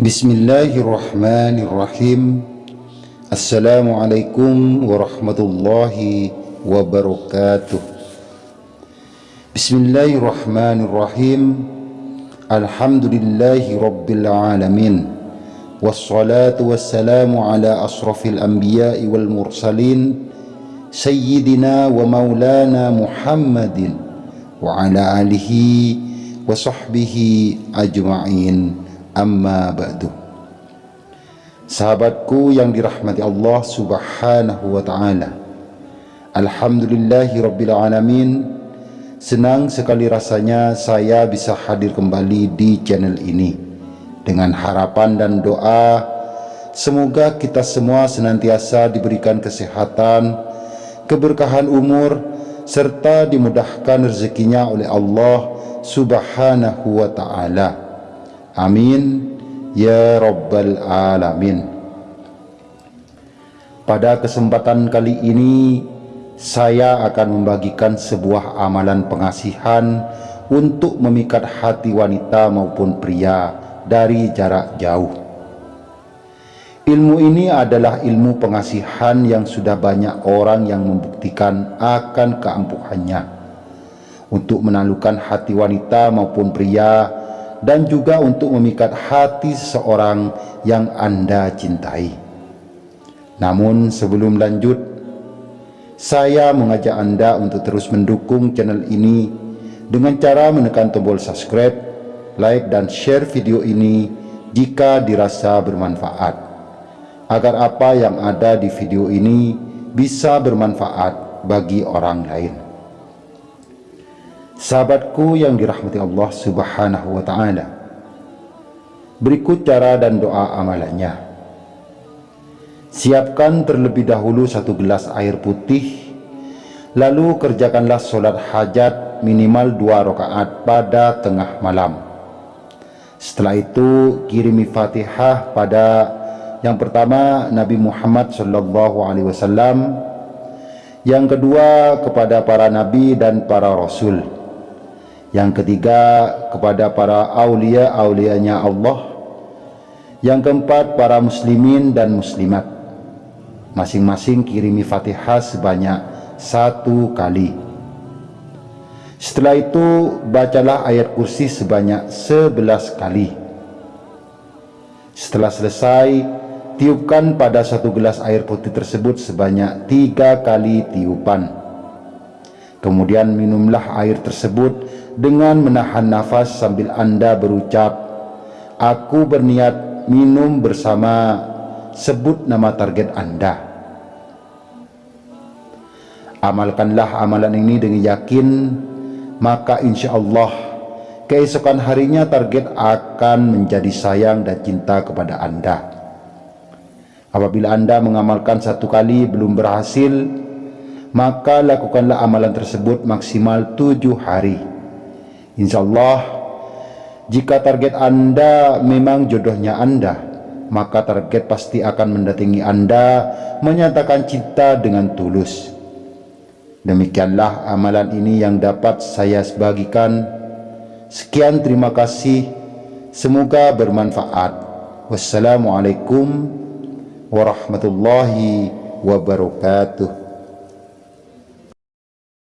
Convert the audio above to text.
بسم الله الرحمن الرحيم السلام عليكم ورحمة الله وبركاته بسم الله الرحمن الرحيم الحمد لله رب العالمين والصلاة والسلام على أشرف الأنبياء والمرسلين سيدنا ومولانا محمد وعلى آله وعلى آله wa sahbihi ajma'in. Amma ba'du. Sahabatku yang dirahmati Allah subhanahu wa ta'ala. Alhamdulillahi rabbil alamin. Senang sekali rasanya saya bisa hadir kembali di channel ini. Dengan harapan dan doa Semoga kita semua senantiasa diberikan kesehatan Keberkahan umur Serta dimudahkan rezekinya oleh Allah subhanahu wa ta'ala Amin ya rabbal alamin. Pada kesempatan kali ini saya akan membagikan sebuah amalan pengasihan untuk memikat hati wanita maupun pria dari jarak jauh. Ilmu ini adalah ilmu pengasihan yang sudah banyak orang yang membuktikan akan keampuhannya untuk menaklukkan hati wanita maupun pria dan juga untuk memikat hati seseorang yang Anda cintai. Namun sebelum lanjut, saya mengajak Anda untuk terus mendukung channel ini dengan cara menekan tombol subscribe, like dan share video ini jika dirasa bermanfaat. Agar apa yang ada di video ini bisa bermanfaat bagi orang lain. Sahabatku yang dirahmati Allah subhanahu wa ta'ala. Berikut cara dan doa amalannya. Siapkan terlebih dahulu satu gelas air putih Lalu kerjakanlah solat hajat minimal dua rakaat pada tengah malam. Setelah itu kirimi fatihah pada yang pertama Nabi Muhammad sallallahu alaihi wasallam. Yang kedua kepada para nabi dan para rasul yang ketiga kepada para aulia-aulianya Allah. Yang keempat para muslimin dan muslimat. Masing-masing kirimi fatihah sebanyak satu kali. Setelah itu bacalah ayat kursi sebanyak sebelas kali. Setelah selesai tiupkan pada satu gelas air putih tersebut sebanyak tiga kali tiupan. Kemudian minumlah air tersebut dengan menahan nafas sambil Anda berucap, Aku berniat minum bersama sebut nama target Anda. Amalkanlah amalan ini dengan yakin, maka insya Allah keesokan harinya target akan menjadi sayang dan cinta kepada Anda. Apabila Anda mengamalkan satu kali belum berhasil, maka lakukanlah amalan tersebut maksimal tujuh hari Insya Allah jika target Anda memang jodohnya Anda maka target pasti akan mendatangi Anda menyatakan cinta dengan tulus. Demikianlah amalan ini yang dapat saya bagikan sekian terima kasih. Semoga bermanfaat. Wassalamualaikum warahmatullahi wabarakatuh